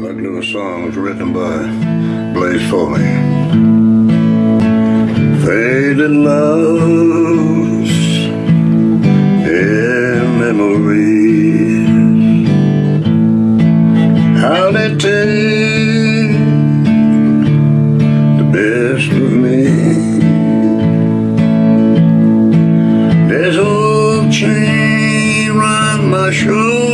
Little song was written by Blaze Foley. Faded loves and memories. How they take the best of me. There's old chain round my shoulder.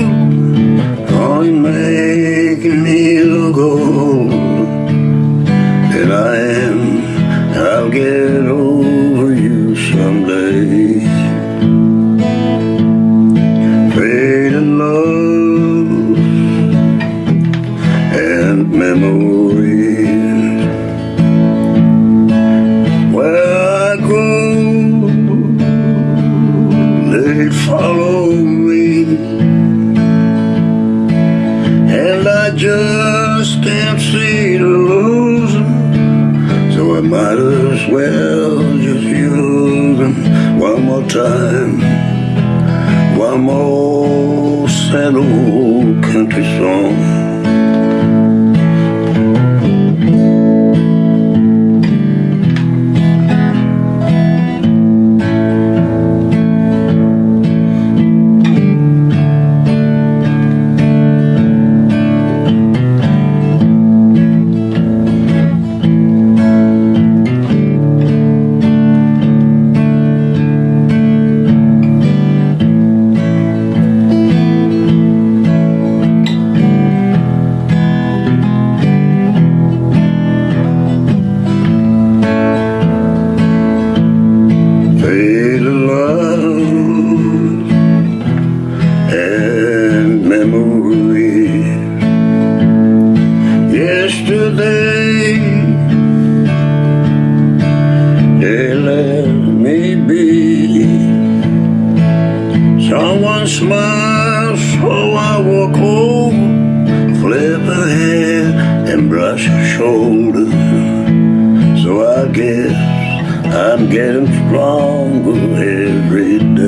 Get over you someday. Fading love and memories. Where I go, they follow me. And I just might as well just use them one more time. One more sad old country song memories. Yesterday they let me be. Someone smiles, so I walk home, flip a hair and brush a shoulder. So I guess I'm getting stronger every day.